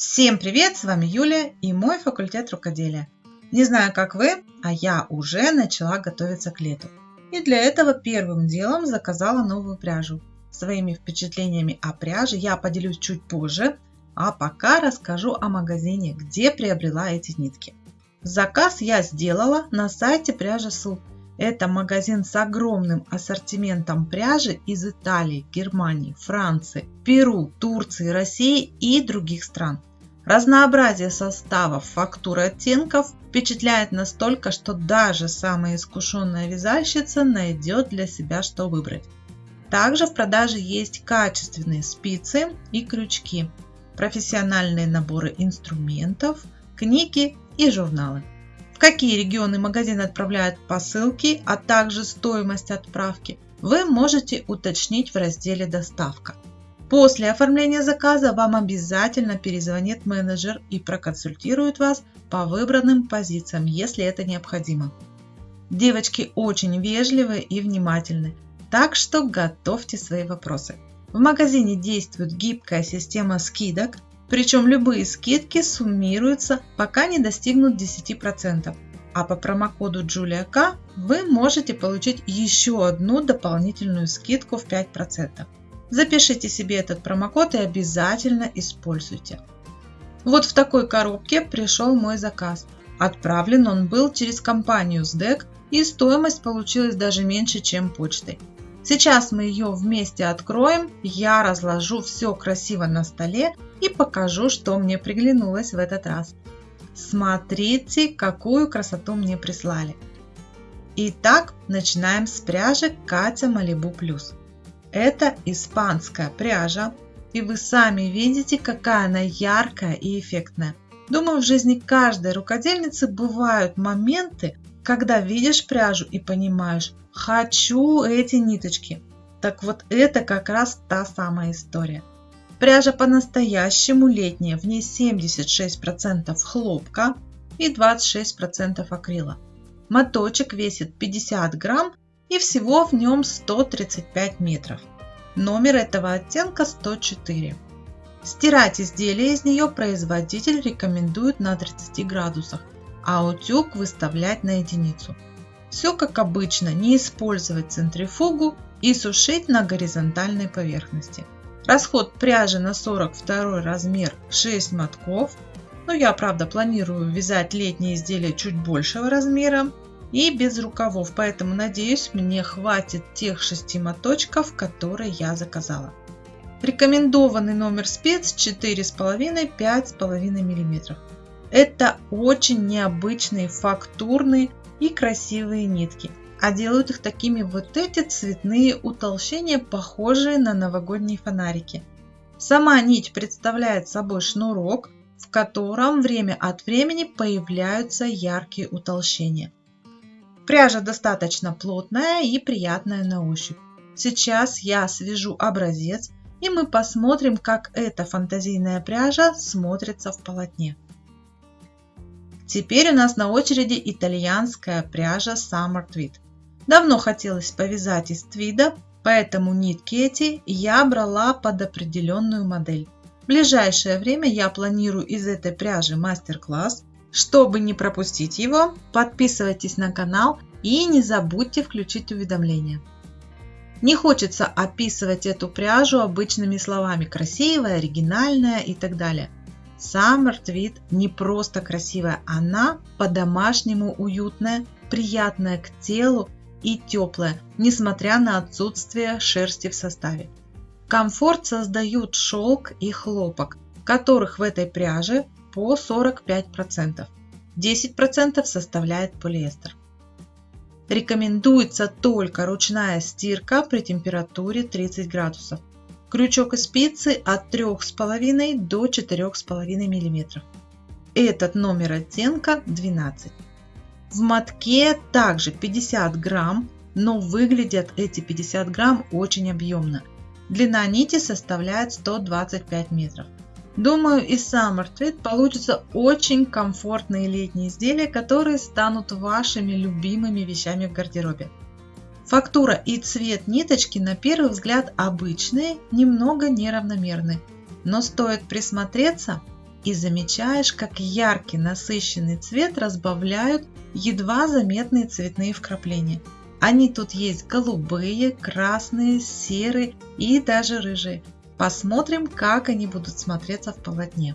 Всем привет, с вами Юлия и мой факультет рукоделия. Не знаю, как вы, а я уже начала готовиться к лету. И для этого первым делом заказала новую пряжу. Своими впечатлениями о пряже я поделюсь чуть позже, а пока расскажу о магазине, где приобрела эти нитки. Заказ я сделала на сайте пряжа Су. Это магазин с огромным ассортиментом пряжи из Италии, Германии, Франции, Перу, Турции, России и других стран. Разнообразие составов, фактур и оттенков впечатляет настолько, что даже самая искушенная вязальщица найдет для себя что выбрать. Также в продаже есть качественные спицы и крючки, профессиональные наборы инструментов, книги и журналы какие регионы магазин отправляет посылки, а также стоимость отправки, вы можете уточнить в разделе «Доставка». После оформления заказа вам обязательно перезвонит менеджер и проконсультирует вас по выбранным позициям, если это необходимо. Девочки очень вежливые и внимательны, так что готовьте свои вопросы. В магазине действует гибкая система скидок, причем любые скидки суммируются, пока не достигнут 10%. А по промокоду JuliaK вы можете получить еще одну дополнительную скидку в 5%. Запишите себе этот промокод и обязательно используйте. Вот в такой коробке пришел мой заказ. Отправлен он был через компанию SDEC и стоимость получилась даже меньше, чем почтой. Сейчас мы ее вместе откроем, я разложу все красиво на столе и покажу, что мне приглянулось в этот раз. Смотрите, какую красоту мне прислали. Итак, начинаем с пряжи Катя Малибу Плюс. Это испанская пряжа, и вы сами видите, какая она яркая и эффектная. Думаю, в жизни каждой рукодельницы бывают моменты, когда видишь пряжу и понимаешь, хочу эти ниточки. Так вот это как раз та самая история. Пряжа по-настоящему летняя, в ней 76% хлопка и 26% акрила. Моточек весит 50 грамм и всего в нем 135 метров. Номер этого оттенка 104. Стирать изделие из нее производитель рекомендует на 30 градусах, а утюг выставлять на единицу. Все как обычно, не использовать центрифугу и сушить на горизонтальной поверхности. Расход пряжи на 42 размер 6 мотков. Но я, правда, планирую вязать летние изделия чуть большего размера и без рукавов, поэтому надеюсь мне хватит тех 6 моточков, которые я заказала. Рекомендованный номер спец 4,5-5,5 мм. Это очень необычные фактурные и красивые нитки а делают их такими вот эти цветные утолщения, похожие на новогодние фонарики. Сама нить представляет собой шнурок, в котором время от времени появляются яркие утолщения. Пряжа достаточно плотная и приятная на ощупь. Сейчас я свяжу образец и мы посмотрим, как эта фантазийная пряжа смотрится в полотне. Теперь у нас на очереди итальянская пряжа Summer Tweed. Давно хотелось повязать из твида, поэтому нитки эти я брала под определенную модель. В ближайшее время я планирую из этой пряжи мастер-класс. Чтобы не пропустить его, подписывайтесь на канал и не забудьте включить уведомления. Не хочется описывать эту пряжу обычными словами красивая, оригинальная и так далее. Summer Tweed не просто красивая, она по-домашнему уютная, приятная к телу и теплая, несмотря на отсутствие шерсти в составе. Комфорт создают шелк и хлопок, которых в этой пряже по 45%. 10% составляет полиэстер. Рекомендуется только ручная стирка при температуре 30 градусов. Крючок и спицы от 3,5 до 4,5 мм. Этот номер оттенка 12. В мотке также 50 грамм, но выглядят эти 50 грамм очень объемно. Длина нити составляет 125 метров. Думаю, из Summer Tweed получится очень комфортные летние изделия, которые станут вашими любимыми вещами в гардеробе. Фактура и цвет ниточки на первый взгляд обычные, немного неравномерны. Но стоит присмотреться, и замечаешь, как яркий насыщенный цвет разбавляют едва заметные цветные вкрапления. Они тут есть голубые, красные, серые и даже рыжие. Посмотрим, как они будут смотреться в полотне.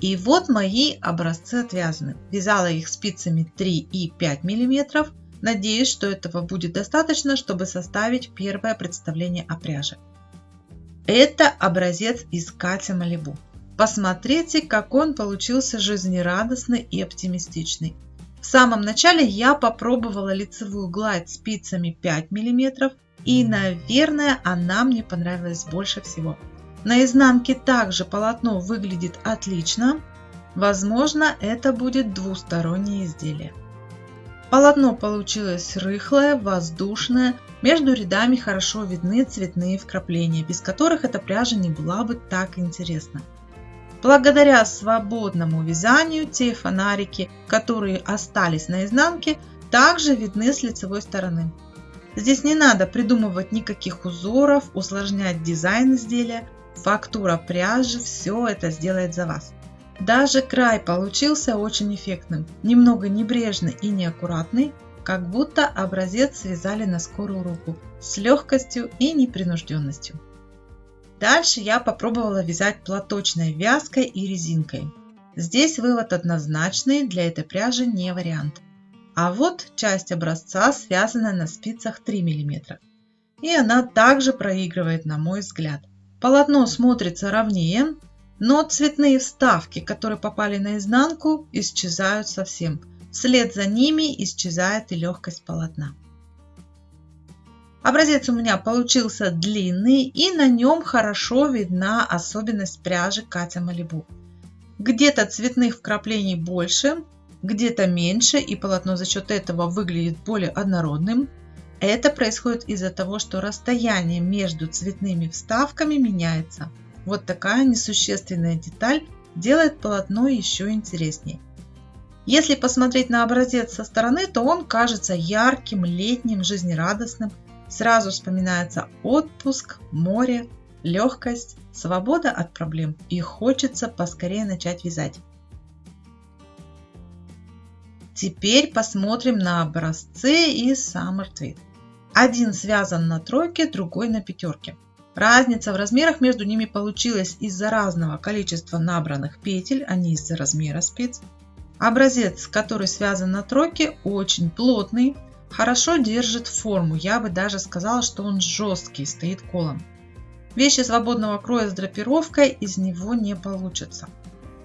И вот мои образцы отвязаны. Вязала их спицами 3 и 5 мм. Надеюсь, что этого будет достаточно, чтобы составить первое представление о пряже. Это образец из Катя Малибу. Посмотрите, как он получился жизнерадостный и оптимистичный. В самом начале я попробовала лицевую гладь спицами 5 мм и, наверное, она мне понравилась больше всего. На изнанке также полотно выглядит отлично. Возможно, это будет двустороннее изделие. Полотно получилось рыхлое, воздушное, между рядами хорошо видны цветные вкрапления, без которых эта пряжа не была бы так интересна. Благодаря свободному вязанию те фонарики, которые остались на изнанке, также видны с лицевой стороны. Здесь не надо придумывать никаких узоров, усложнять дизайн изделия, фактура пряжи все это сделает за вас. Даже край получился очень эффектным, немного небрежный и неаккуратный, как будто образец связали на скорую руку, с легкостью и непринужденностью. Дальше я попробовала вязать платочной вязкой и резинкой. Здесь вывод однозначный, для этой пряжи не вариант. А вот часть образца связана на спицах 3 мм. И она также проигрывает на мой взгляд. Полотно смотрится ровнее, но цветные вставки, которые попали на изнанку, исчезают совсем. Вслед за ними исчезает и легкость полотна. Образец у меня получился длинный и на нем хорошо видна особенность пряжи Катя Малибу. Где-то цветных вкраплений больше, где-то меньше и полотно за счет этого выглядит более однородным. Это происходит из-за того, что расстояние между цветными вставками меняется. Вот такая несущественная деталь делает полотно еще интереснее. Если посмотреть на образец со стороны, то он кажется ярким, летним, жизнерадостным. Сразу вспоминается отпуск, море, легкость, свобода от проблем и хочется поскорее начать вязать. Теперь посмотрим на образцы из Summer Tweed. Один связан на тройке, другой на пятерке. Разница в размерах между ними получилась из-за разного количества набранных петель, а не из-за размера спиц. Образец, который связан на тройке, очень плотный, хорошо держит форму. Я бы даже сказала, что он жесткий, стоит колом. Вещи свободного кроя с драпировкой из него не получится.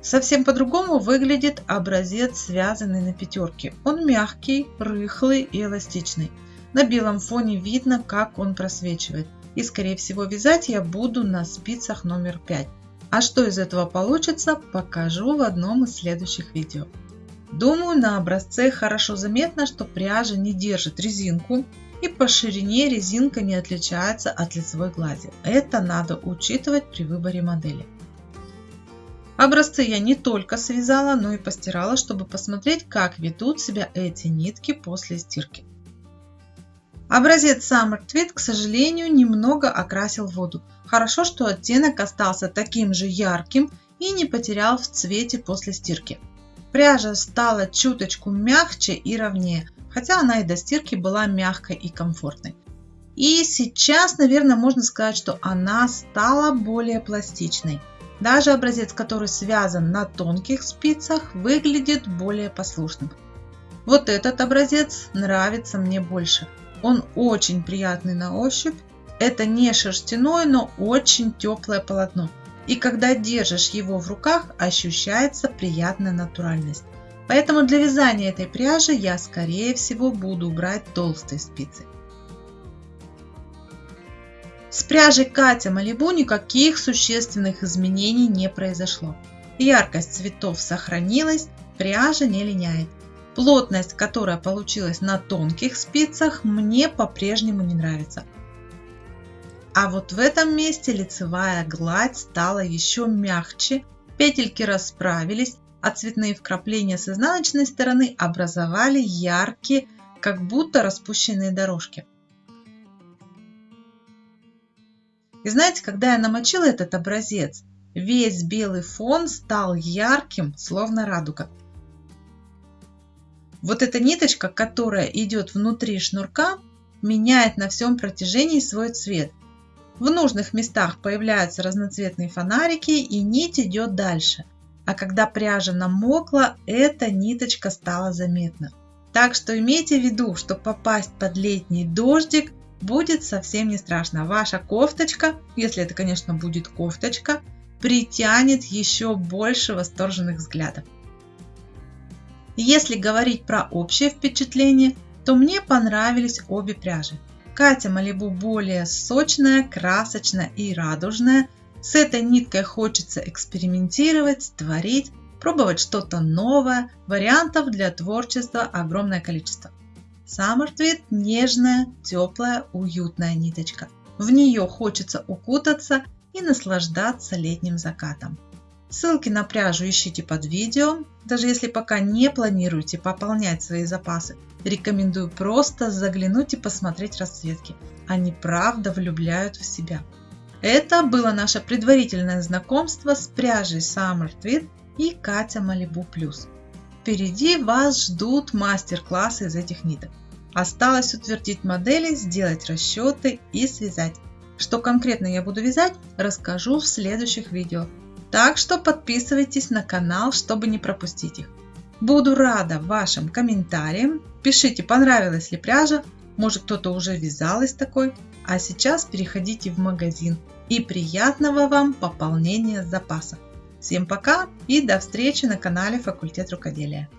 Совсем по-другому выглядит образец, связанный на пятерке. Он мягкий, рыхлый и эластичный. На белом фоне видно, как он просвечивает. И скорее всего вязать я буду на спицах номер 5. А что из этого получится, покажу в одном из следующих видео. Думаю, на образце хорошо заметно, что пряжа не держит резинку и по ширине резинка не отличается от лицевой глади. Это надо учитывать при выборе модели. Образцы я не только связала, но и постирала, чтобы посмотреть, как ведут себя эти нитки после стирки. Образец Summer Tweed, к сожалению, немного окрасил воду. Хорошо, что оттенок остался таким же ярким и не потерял в цвете после стирки. Пряжа стала чуточку мягче и ровнее, хотя она и до стирки была мягкой и комфортной. И сейчас, наверное, можно сказать, что она стала более пластичной. Даже образец, который связан на тонких спицах, выглядит более послушным. Вот этот образец нравится мне больше. Он очень приятный на ощупь. Это не шерстяное, но очень теплое полотно. И когда держишь его в руках, ощущается приятная натуральность. Поэтому для вязания этой пряжи я скорее всего буду брать толстые спицы. С пряжей Катя Малибу никаких существенных изменений не произошло. Яркость цветов сохранилась, пряжа не линяет. Плотность, которая получилась на тонких спицах, мне по-прежнему не нравится. А вот в этом месте лицевая гладь стала еще мягче, петельки расправились, а цветные вкрапления с изнаночной стороны образовали яркие, как будто распущенные дорожки. И знаете, когда я намочила этот образец, Весь белый фон стал ярким, словно радуга. Вот эта ниточка, которая идет внутри шнурка, меняет на всем протяжении свой цвет. В нужных местах появляются разноцветные фонарики и нить идет дальше. А когда пряжа намокла, эта ниточка стала заметна. Так что имейте в виду, что попасть под летний дождик будет совсем не страшно. Ваша кофточка, если это, конечно, будет кофточка, притянет еще больше восторженных взглядов. Если говорить про общее впечатление, то мне понравились обе пряжи. Катя Малибу более сочная, красочная и радужная. С этой ниткой хочется экспериментировать, творить, пробовать что-то новое. Вариантов для творчества огромное количество. Summer нежная, теплая, уютная ниточка. В нее хочется укутаться и наслаждаться летним закатом. Ссылки на пряжу ищите под видео. Даже если пока не планируете пополнять свои запасы, рекомендую просто заглянуть и посмотреть расцветки. Они правда влюбляют в себя. Это было наше предварительное знакомство с пряжей Summer Tweed и Катя Malibu Plus. Впереди вас ждут мастер-классы из этих ниток. Осталось утвердить модели, сделать расчеты и связать. Что конкретно я буду вязать, расскажу в следующих видео. Так что подписывайтесь на канал, чтобы не пропустить их. Буду рада вашим комментариям. Пишите, понравилась ли пряжа, может кто-то уже вязал из такой. А сейчас переходите в магазин и приятного вам пополнения запаса. Всем пока и до встречи на канале Факультет рукоделия.